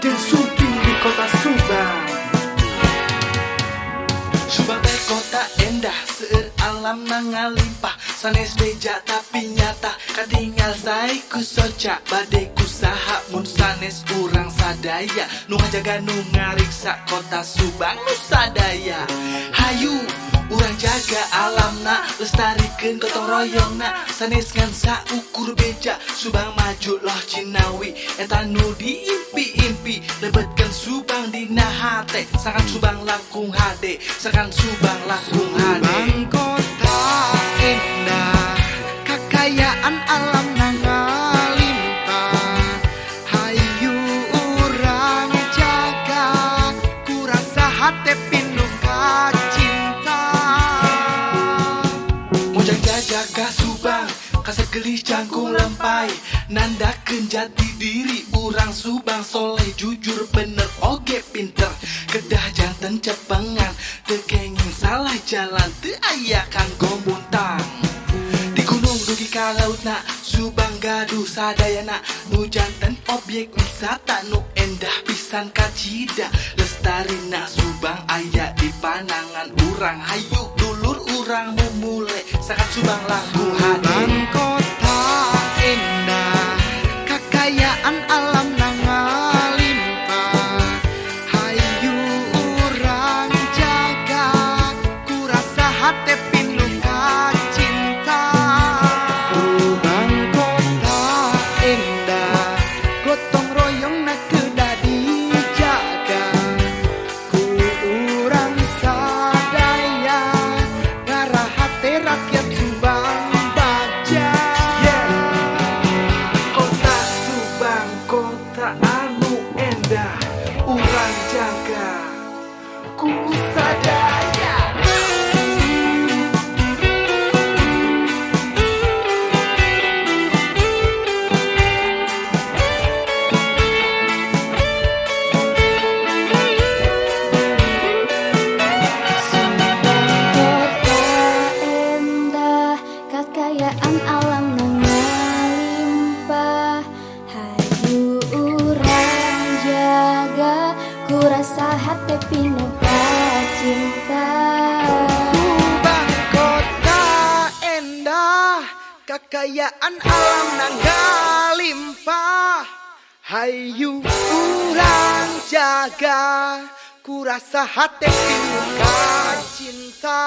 Densuki di kota Subang. Subang teh kota endah seer alam nangalimpah Sanes beja tapi nyata Katingal saiku soca Badai kusaha mun sanes urang sadaya. Nunga ngajaga nunga ngariksa kota Subang nu sadaya. Hayu Urang jaga alam alamna Lestarikan gotong royongna. Sanes ngan sa ukur beja Subang maju loh Cinawi. Etanu diimpi-impi. Lebetkan Subang di nahate. Sangat Subang langkung hade. Sangat Subang langkung Kasar gelis cangkung lempai Nandakeun jati diri Urang Subang soleh jujur bener oge pinter. Kedah janten cepengan Tekenging salah jalan Teu aya kanggo muntang Di gunung dugi ka laut na Subang gaduh sadayana. Nu janten objek wisata Nu endah pisan kacida. Lestarina Subang aya di panangan urang. Hayu dulur urang mumule Sakat Subang langkung com Kekayaan alam nangalimpah Hayu urang jaga Kurasa hati pinuh cinta